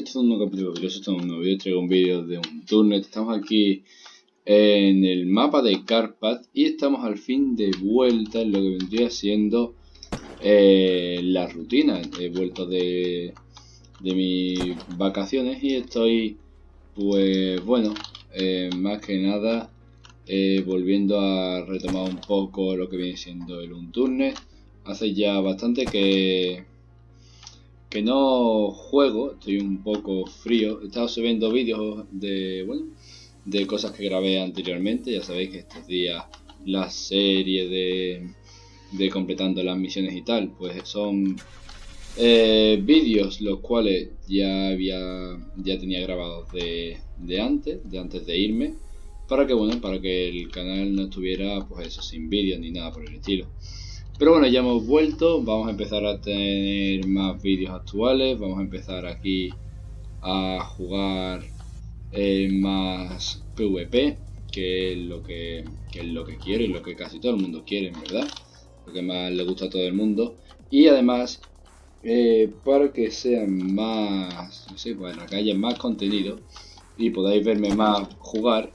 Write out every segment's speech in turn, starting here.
esto es un nuevo capítulo esto es un nuevo vídeo, traigo un vídeo de un turnet, estamos aquí en el mapa de Carpat y estamos al fin de vuelta en lo que vendría siendo eh, la rutina, he vuelto de, de mis vacaciones y estoy pues bueno, eh, más que nada eh, volviendo a retomar un poco lo que viene siendo el Unturnet, hace ya bastante que que no juego, estoy un poco frío. He estado subiendo vídeos de, bueno, de cosas que grabé anteriormente. Ya sabéis que estos días la serie de, de completando las misiones y tal, pues son eh, vídeos los cuales ya había ya tenía grabados de, de antes, de antes de irme, para que bueno, para que el canal no estuviera pues eso sin vídeos ni nada por el estilo. Pero bueno, ya hemos vuelto, vamos a empezar a tener más vídeos actuales, vamos a empezar aquí a jugar eh, más PvP, que es lo que, es lo que quiero y lo que casi todo el mundo quiere, ¿verdad? Lo que más le gusta a todo el mundo. Y además, eh, para que sean más, no sé, bueno, que haya más contenido y podáis verme más jugar,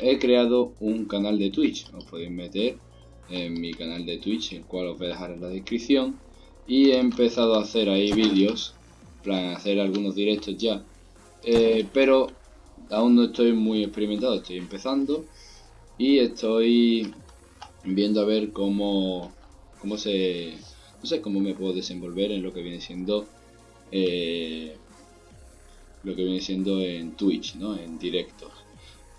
he creado un canal de Twitch. Os podéis meter en mi canal de Twitch, el cual os voy a dejar en la descripción. Y he empezado a hacer ahí vídeos, plan hacer algunos directos ya. Eh, pero aún no estoy muy experimentado, estoy empezando. Y estoy viendo a ver cómo, cómo se... No sé cómo me puedo desenvolver en lo que viene siendo... Eh, lo que viene siendo en Twitch, ¿no? En directos.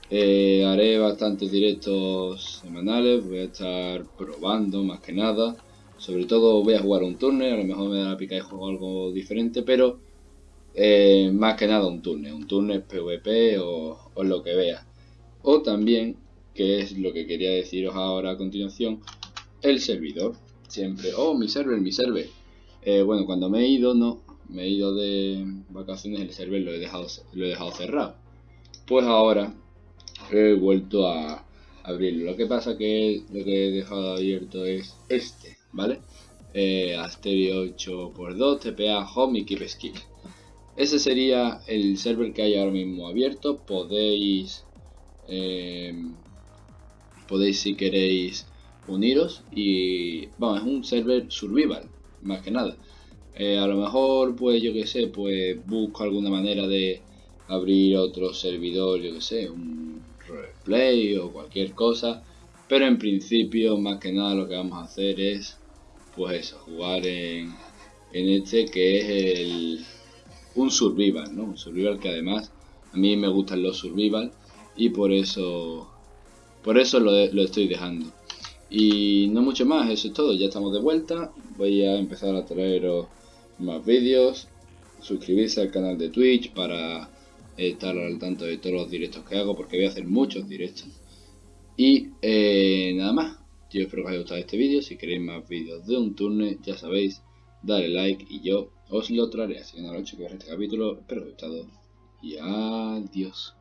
Eh, haré bastantes directos semanales, voy a estar probando más que nada. Sobre todo voy a jugar un turno, a lo mejor me da la pica y juego algo diferente, pero eh, más que nada un turno, un turno PvP o, lo que vea. O también, que es lo que quería deciros ahora a continuación, el servidor. Siempre, oh, mi server, mi server. Eh, bueno, cuando me he ido, no, me he ido de vacaciones, el server lo he dejado, lo he dejado cerrado. Pues ahora he vuelto a abrirlo. Lo que pasa que lo que he dejado abierto es este, ¿vale? Eh, Asterio 8x2, TPA Home y Keep Skip. Ese sería el server que hay ahora mismo abierto. Podéis, eh, podéis si queréis uniros y vamos, es un server survival, más que nada. Eh, a lo mejor, pues yo que sé, pues busco alguna manera de abrir otro servidor, yo que sé, un play o cualquier cosa. Pero en principio, más que nada, lo que vamos a hacer es, pues eso, jugar en, en este que es el un survival, ¿no? Un survival que además a mí me gustan los survival y por eso por eso lo, lo estoy dejando. Y no mucho más, eso es todo, ya estamos de vuelta. Voy a empezar a traeros más vídeos. Suscribirse al canal de Twitch para estar al tanto de todos los directos que hago porque voy a hacer muchos directos. Y eh, nada más, yo espero que os haya gustado este vídeo, si queréis más vídeos de un turno ya sabéis, dale like y yo os lo traeré. Así que nada, lo que ver este capítulo, espero que os haya gustado y adiós.